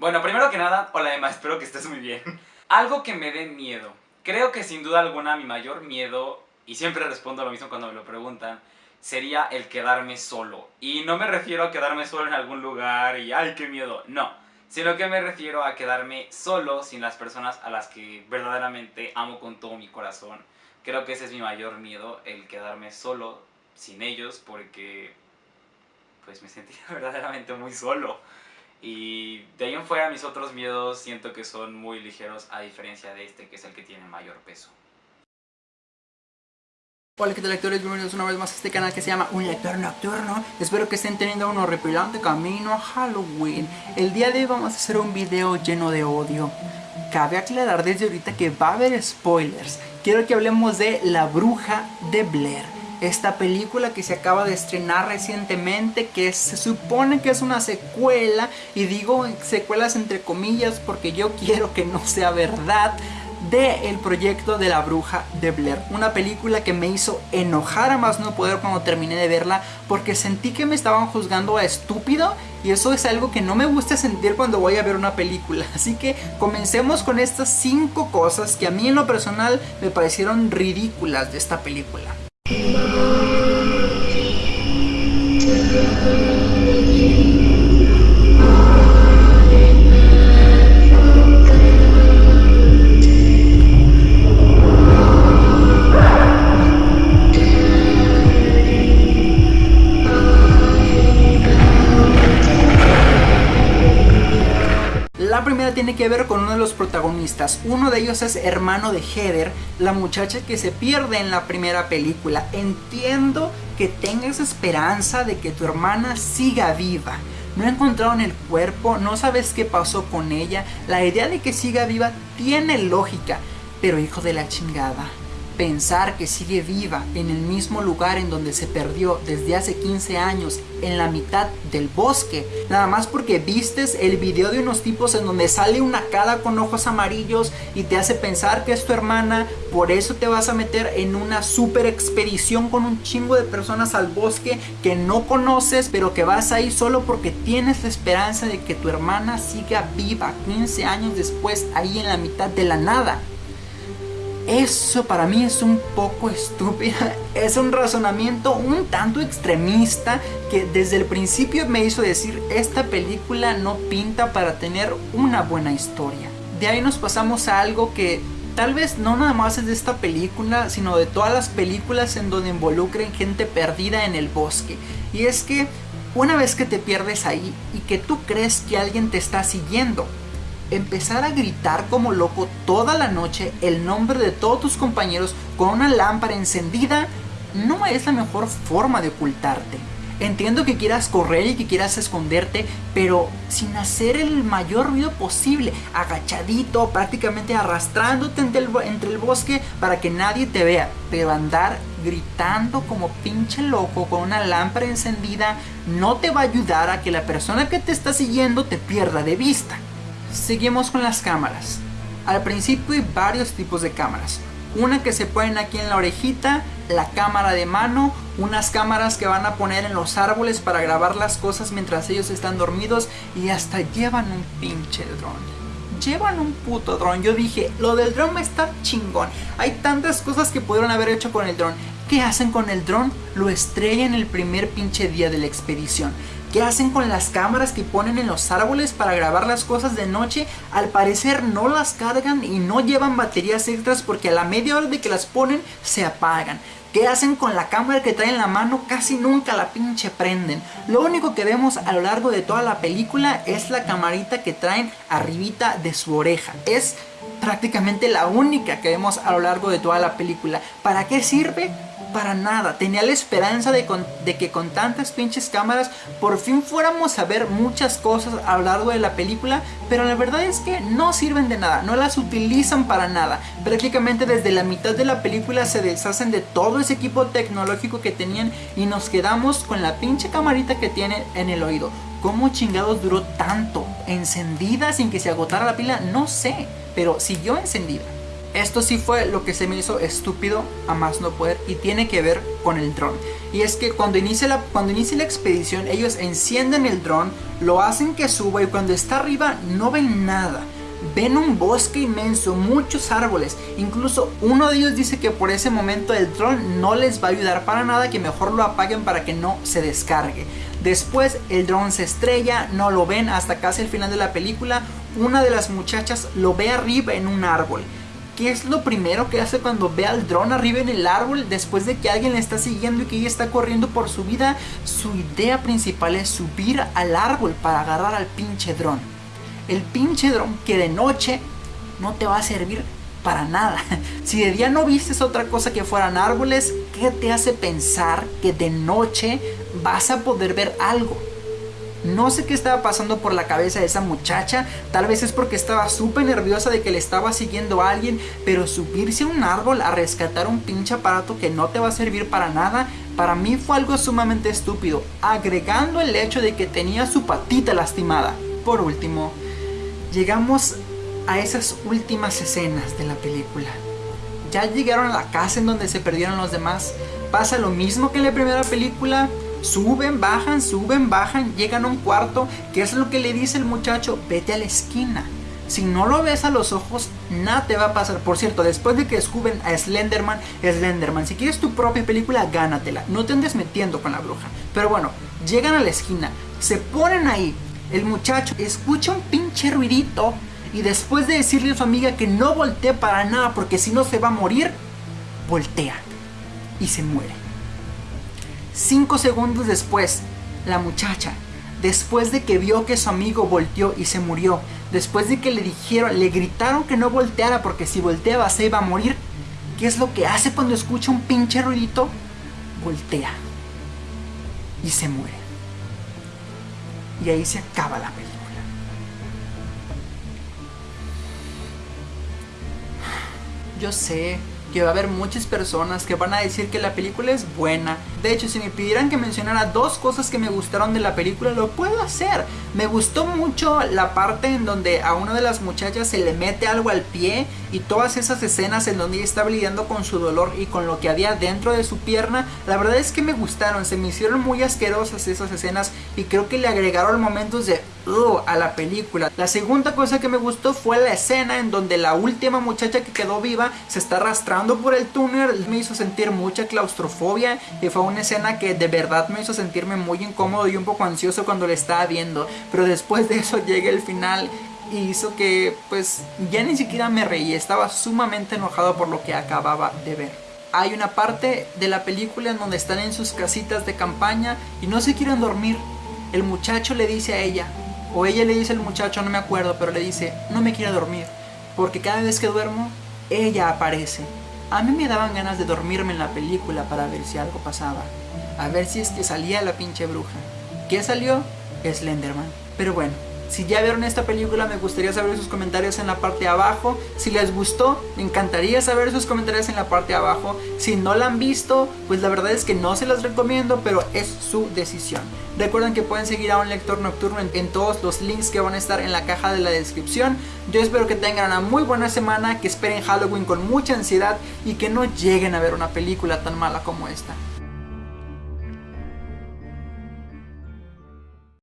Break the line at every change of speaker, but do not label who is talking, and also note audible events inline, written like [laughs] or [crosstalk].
Bueno, primero que nada, hola Emma, espero que estés muy bien. [laughs] Algo que me dé miedo. Creo que sin duda alguna mi mayor miedo, y siempre respondo lo mismo cuando me lo preguntan, sería el quedarme solo. Y no me refiero a quedarme solo en algún lugar y ¡ay, qué miedo! No, sino que me refiero a quedarme solo sin las personas a las que verdaderamente amo con todo mi corazón. Creo que ese es mi mayor miedo, el quedarme solo sin ellos, porque pues me sentiría [laughs] verdaderamente muy solo. Y de ahí en fuera mis otros miedos siento que son muy ligeros a diferencia de este que es el que tiene mayor peso.
Hola que tal lectores, bienvenidos una vez más a este canal que se llama Un Lector Nocturno. Espero que estén teniendo un horripilante camino a Halloween. El día de hoy vamos a hacer un video lleno de odio. Cabe aclarar desde ahorita que va a haber spoilers. Quiero que hablemos de La Bruja de Blair esta película que se acaba de estrenar recientemente que se supone que es una secuela y digo secuelas entre comillas porque yo [laughs] quiero que no sea verdad de el proyecto de la bruja de Blair. Una película que me hizo enojar a más no poder cuando terminé de verla porque sentí que me estaban juzgando a estúpido y eso es algo que no me gusta sentir cuando voy a ver una película. [laughs] Así que comencemos con estas cinco cosas que a mí en lo personal me parecieron ridículas de esta película La tiene que ver con uno de los protagonistas. Uno de ellos es hermano de Heather, la muchacha que se pierde en la primera película. Entiendo que tengas esperanza de que tu hermana siga viva. No encontraron el cuerpo, no sabes qué pasó con ella. La idea de que siga viva tiene lógica. Pero hijo de la chingada, Pensar que sigue viva en el mismo lugar en donde se perdió desde hace 15 años, en la mitad del bosque, nada más porque vistes el video de unos tipos en donde sale una cara con ojos amarillos y te hace pensar que es tu hermana, por eso te vas a meter en una super expedición con un chingo de personas al bosque que no conoces, pero que vas ahí solo porque tienes la esperanza de que tu hermana siga viva 15 años después ahí en la mitad de la nada. Eso para mí es un poco estúpido, [laughs] es un razonamiento un tanto extremista que desde el principio me hizo decir esta película no pinta para tener una buena historia. De ahí nos pasamos a algo que tal vez no nada más es de esta película, sino de todas las películas en donde involucren gente perdida en el bosque. Y es que una vez que te pierdes ahí y que tú crees que alguien te está siguiendo, empezar a gritar como loco toda la noche el nombre de todos tus compañeros con una lámpara encendida no es la mejor forma de ocultarte. Entiendo que quieras correr y que quieras esconderte, pero sin hacer el mayor ruido posible, agachadito, prácticamente arrastrándote entre el, entre el, bosque para que nadie te vea. Pero andar gritando como pinche loco con una lámpara encendida no te va a ayudar a que la persona que te está siguiendo te pierda de vista. Seguimos con las cámaras. Al principio hay varios tipos de cámaras. Una que se ponen aquí en la orejita, la cámara de mano, unas cámaras que van a poner en los árboles para grabar las cosas mientras ellos están dormidos y hasta llevan un pinche dron llevan un puto dron. Yo dije, lo del dron está chingón. Hay tantas cosas que pudieron haber hecho con el dron. ¿Qué hacen con el dron? Lo estrellan el primer pinche día de la expedición. ¿Qué hacen con las cámaras que ponen en los árboles para grabar las cosas de noche? Al parecer no las cargan y no llevan baterías extras porque a la media hora de que las ponen se apagan. ¿Qué hacen con la cámara que traen en la mano? Casi nunca la pinche prenden. Lo único que vemos a lo largo de toda la película es la camarita que traen arribita de su oreja. Es prácticamente la única que vemos a lo largo de toda la película. ¿Para qué sirve? para nada. Tenía la esperanza de, que con tantas pinches cámaras por fin fuéramos a ver muchas cosas a lo largo de la película, pero la verdad es que no sirven de nada, no las utilizan para nada. Prácticamente desde la mitad de la película se deshacen de todo ese equipo tecnológico que tenían y nos quedamos con la pinche camarita que tiene en el oído. ¿Cómo chingados duró tanto? ¿Encendida sin que se agotara la pila? No sé, pero siguió encendida. Esto sí fue lo que se me hizo estúpido a más no poder y tiene que ver con el dron. Y es que cuando inicia, la, cuando inicia la expedición ellos encienden el dron, lo hacen que suba y cuando está arriba no ven nada. Ven un bosque inmenso, muchos árboles. Incluso uno de ellos dice que por ese momento el dron no les va a ayudar para nada, que mejor lo apaguen para que no se descargue. Después el dron se estrella, no lo ven hasta casi el final de la película. Una de las muchachas lo ve arriba en un árbol. ¿Qué es lo primero que hace cuando ve al dron arriba en el árbol después de que alguien le está siguiendo y que ella está corriendo por su vida? Su idea principal es subir al árbol para agarrar al pinche dron. El pinche dron que de noche no te va a servir para nada. [laughs] Si de día no vistes otra cosa que fueran árboles, ¿qué te hace pensar que de noche vas a poder ver algo? No sé qué estaba pasando por la cabeza de esa muchacha, tal vez es porque estaba súper nerviosa de que le estaba siguiendo a alguien, pero subirse a un árbol a rescatar un pinche aparato que no te va a servir para nada, para mí fue algo sumamente estúpido, agregando el hecho de que tenía su patita lastimada. Por último, llegamos a esas últimas escenas de la película. Ya llegaron a la casa en donde se perdieron los demás. Pasa lo mismo que en la primera película, Suben, bajan, suben, bajan, llegan a un cuarto. ¿Qué es lo que le dice el muchacho? Vete a la esquina. Si no lo ves a los ojos, nada te va a pasar. Por cierto, después de que descubren a Slenderman, Slenderman, si quieres tu propia película, gánatela. No te andes metiendo con la bruja. Pero bueno, llegan a la esquina, se ponen ahí. El muchacho escucha un pinche ruidito. Y después de decirle a su amiga que no voltee para nada porque si no se va a morir, voltea y se muere. Cinco segundos después, la muchacha, después de que vio que su amigo volteó y se murió, después de que le dijeron, le gritaron que no volteara porque si volteaba se iba a morir, ¿qué es lo que hace cuando escucha un pinche ruidito? Voltea y se muere. Y ahí se acaba la película. Yo sé que va a haber muchas personas que van a decir que la película es buena. De hecho, si me pidieran que mencionara dos cosas que me gustaron de la película, lo puedo hacer. Me gustó mucho la parte en donde a una de las muchachas se le mete algo al pie y todas esas escenas en donde ella estaba lidiando con su dolor y con lo que había dentro de su pierna. La verdad es que me gustaron, se me hicieron muy asquerosas esas escenas y creo que le agregaron momentos de a la película. La segunda cosa que me gustó fue la escena en donde la última muchacha que quedó viva se está arrastrando por el túnel. Me hizo sentir mucha claustrofobia y fue una escena que de verdad me hizo sentirme muy incómodo y un poco ansioso cuando la estaba viendo. Pero después de eso [laughs] llega el final y hizo que pues ya ni siquiera me reí. Estaba sumamente enojado por lo que acababa de ver hay una parte de la película en donde están en sus casitas de campaña y no se quieren dormir. El muchacho le dice a ella, o ella le dice al muchacho, no me acuerdo, pero le dice, no me quiero dormir, porque cada vez que duermo, ella aparece. A mí me daban ganas de dormirme en la película para ver si algo pasaba. A ver si es que salía la pinche bruja. ¿Qué salió? Slenderman. Pero bueno, si ya vieron esta película me gustaría saber sus comentarios en la parte de abajo. Si les gustó, me encantaría saber sus comentarios en la parte de abajo. Si no la han visto, pues la verdad es que no se las recomiendo, pero es su decisión. Recuerden que pueden seguir a un lector nocturno en, todos los links que van a estar en la caja de la descripción. Yo espero que tengan una muy buena semana, que esperen Halloween con mucha ansiedad y que no lleguen a ver una película tan mala como esta.